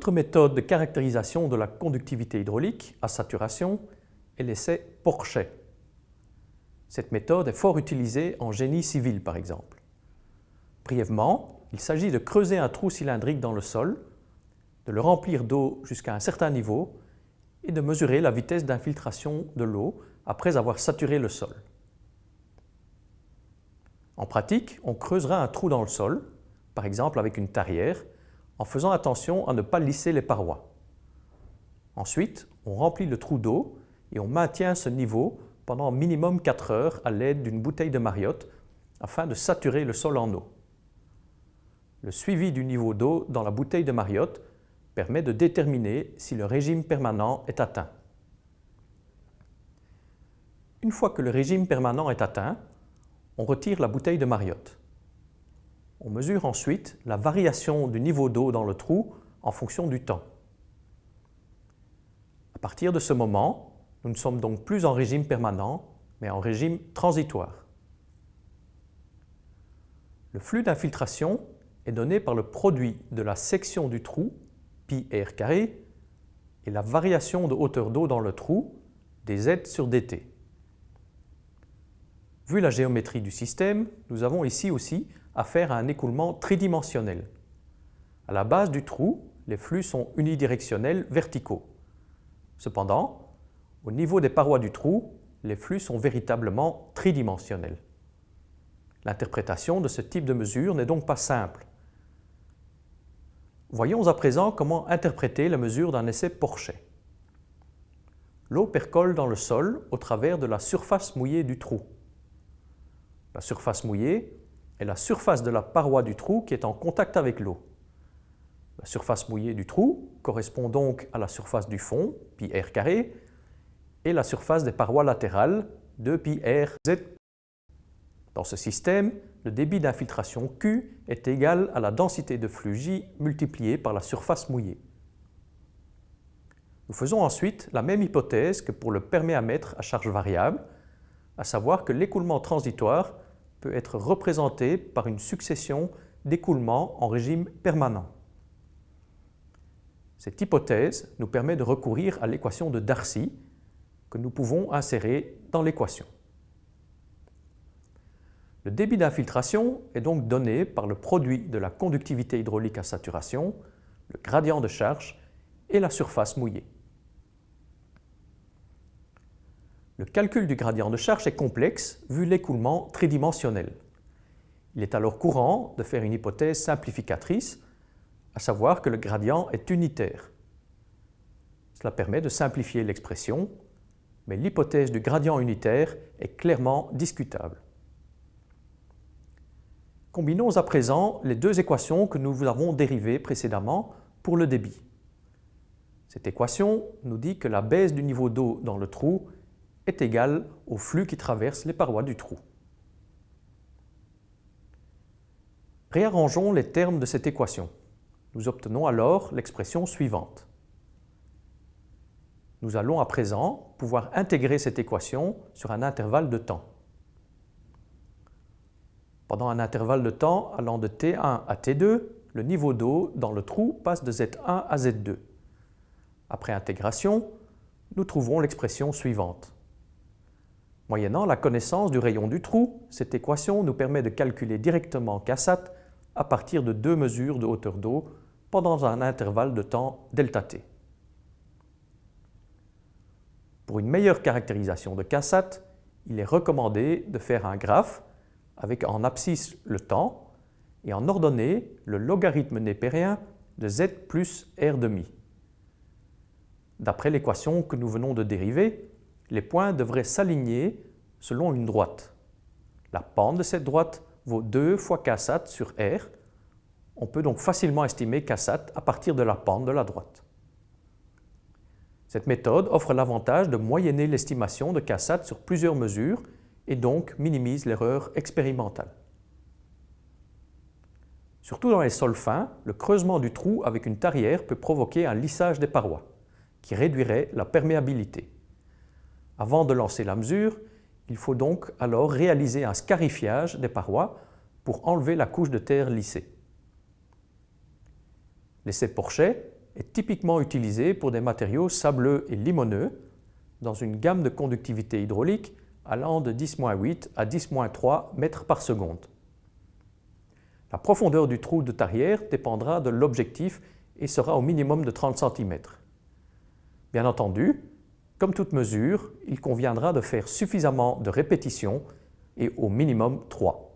autre méthode de caractérisation de la conductivité hydraulique à saturation est l'essai Porchet. Cette méthode est fort utilisée en génie civil par exemple. Brièvement, il s'agit de creuser un trou cylindrique dans le sol, de le remplir d'eau jusqu'à un certain niveau et de mesurer la vitesse d'infiltration de l'eau après avoir saturé le sol. En pratique, on creusera un trou dans le sol, par exemple avec une tarière, en faisant attention à ne pas lisser les parois. Ensuite, on remplit le trou d'eau et on maintient ce niveau pendant minimum 4 heures à l'aide d'une bouteille de Mariotte afin de saturer le sol en eau. Le suivi du niveau d'eau dans la bouteille de Mariotte permet de déterminer si le régime permanent est atteint. Une fois que le régime permanent est atteint, on retire la bouteille de Mariotte. On mesure ensuite la variation du niveau d'eau dans le trou en fonction du temps. À partir de ce moment, nous ne sommes donc plus en régime permanent, mais en régime transitoire. Le flux d'infiltration est donné par le produit de la section du trou, pi r carré, et la variation de hauteur d'eau dans le trou, dz sur dt. Vu la géométrie du système, nous avons ici aussi affaire à un écoulement tridimensionnel. À la base du trou, les flux sont unidirectionnels verticaux. Cependant, au niveau des parois du trou, les flux sont véritablement tridimensionnels. L'interprétation de ce type de mesure n'est donc pas simple. Voyons à présent comment interpréter la mesure d'un essai Porchet. L'eau percole dans le sol au travers de la surface mouillée du trou. La surface mouillée est la surface de la paroi du trou qui est en contact avec l'eau. La surface mouillée du trou correspond donc à la surface du fond, pi r carré, et la surface des parois latérales, 2 pi r z. Dans ce système, le débit d'infiltration Q est égal à la densité de flux J multipliée par la surface mouillée. Nous faisons ensuite la même hypothèse que pour le perméamètre à charge variable, à savoir que l'écoulement transitoire peut être représenté par une succession d'écoulements en régime permanent. Cette hypothèse nous permet de recourir à l'équation de Darcy que nous pouvons insérer dans l'équation. Le débit d'infiltration est donc donné par le produit de la conductivité hydraulique à saturation, le gradient de charge et la surface mouillée. Le calcul du gradient de charge est complexe vu l'écoulement tridimensionnel. Il est alors courant de faire une hypothèse simplificatrice, à savoir que le gradient est unitaire. Cela permet de simplifier l'expression, mais l'hypothèse du gradient unitaire est clairement discutable. Combinons à présent les deux équations que nous avons dérivées précédemment pour le débit. Cette équation nous dit que la baisse du niveau d'eau dans le trou est égal au flux qui traverse les parois du trou. Réarrangeons les termes de cette équation. Nous obtenons alors l'expression suivante. Nous allons à présent pouvoir intégrer cette équation sur un intervalle de temps. Pendant un intervalle de temps allant de T1 à T2, le niveau d'eau dans le trou passe de Z1 à Z2. Après intégration, nous trouvons l'expression suivante. Moyennant la connaissance du rayon du trou, cette équation nous permet de calculer directement Ksat à partir de deux mesures de hauteur d'eau pendant un intervalle de temps ΔT. Pour une meilleure caractérisation de Ksat, il est recommandé de faire un graphe avec en abscisse le temps et en ordonnée le logarithme népérien de z plus r demi. D'après l'équation que nous venons de dériver, les points devraient s'aligner selon une droite. La pente de cette droite vaut 2 fois Ksat sur R. On peut donc facilement estimer Ksat à partir de la pente de la droite. Cette méthode offre l'avantage de moyenner l'estimation de Ksat sur plusieurs mesures et donc minimise l'erreur expérimentale. Surtout dans les sols fins, le creusement du trou avec une tarière peut provoquer un lissage des parois, qui réduirait la perméabilité. Avant de lancer la mesure, il faut donc alors réaliser un scarifiage des parois pour enlever la couche de terre lissée. L'essai Porchet est typiquement utilisé pour des matériaux sableux et limoneux dans une gamme de conductivité hydraulique allant de 10-8 à 10-3 mètres par seconde. La profondeur du trou de tarière dépendra de l'objectif et sera au minimum de 30 cm. Bien entendu, comme toute mesure, il conviendra de faire suffisamment de répétitions et au minimum 3.